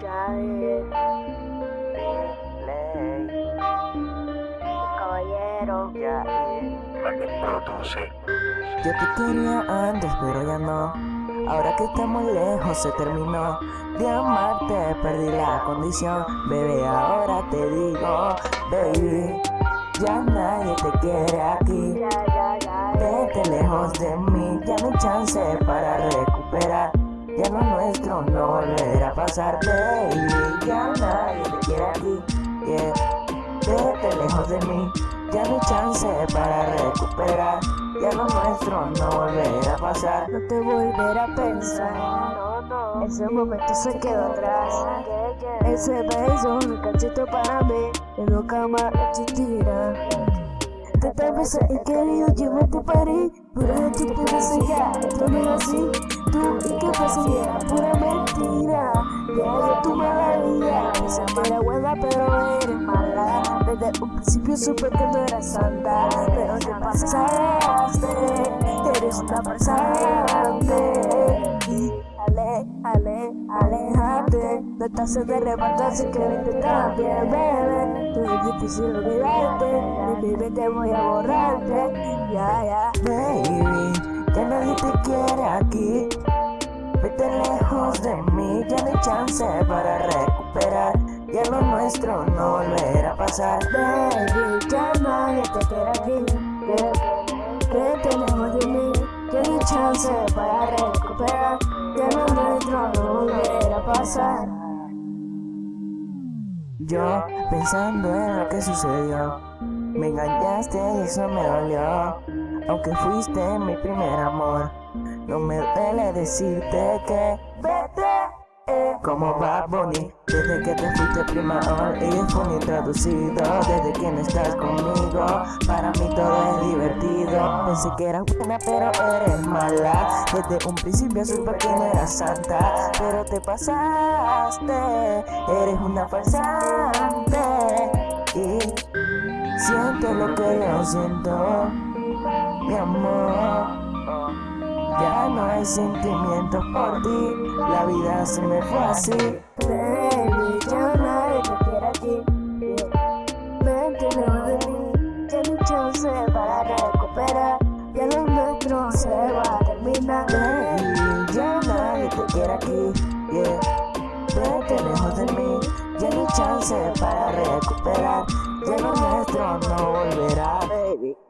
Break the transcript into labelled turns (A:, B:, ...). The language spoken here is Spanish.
A: Jair,
B: Ley,
A: caballero,
B: Yair,
C: produce.
B: Yo te quería antes, pero ya no. Ahora que estamos lejos se terminó de amarte, perdí la condición. Bebé, ahora te digo, baby, ya nadie te quiere aquí.
A: ya, ya, ya,
B: Vete lejos de mí, ya no hay chance para recuperar. Ya lo nuestro no volverá a pasar, baby. Ya nadie te quiere aquí. Yeah. Vete lejos de mí, ya no hay chance para recuperar. Ya lo nuestro no volverá a pasar.
A: no te volveré a pensar. Ese momento se quedó atrás.
B: Yeah, yeah.
A: Ese beso, un cachito para mí, que nunca más existirá. Tantas veces he querido llevarte para París, pero tú ya, esto no es así. Tú, era pura mentira. Ya yo tu mala vida, esa mala buena, pero eres mala. Desde un principio supe que no eras santa, pero te pasaste, eres una farsante. Y ale, ale, alejate, no estás en de levantarse que vente también, bebé. Tú es difícil olvidarte, de mi mente voy a borrarte, ya, ya.
B: Baby, ya nadie te quiere aquí. Vete lejos de mí, ya no hay chance para recuperar. Ya lo nuestro no volverá a pasar.
A: Baby, ya nadie te quiere aquí. Vete lejos de mí, ya no hay chance para recuperar. Ya lo nuestro no volverá a pasar.
B: Yo pensando en lo que sucedió, me engañaste y eso me dolió. Aunque fuiste mi primer amor, no me duele decirte que vete. eh, Como va Bonnie, desde que te fuiste prima y fue traducido Desde que no estás conmigo, para mí todo es divertido. Pensé que era buena pero eres mala. Desde un principio supe que no eras santa Pero te pasaste, eres una farsante. Y siento lo que yo siento, mi amor ya no hay sentimientos por ti, la vida se me fue así.
A: Baby, ya nadie te quiere aquí. Yeah. Vete lejos de mí, ya no hay chance para recuperar. Ya lo nuestro se va a terminar.
B: Baby, ya nadie te quiere aquí, yeah. Vete lejos de mí, ya no hay chance para recuperar. Ya lo nuestro no volverá, baby.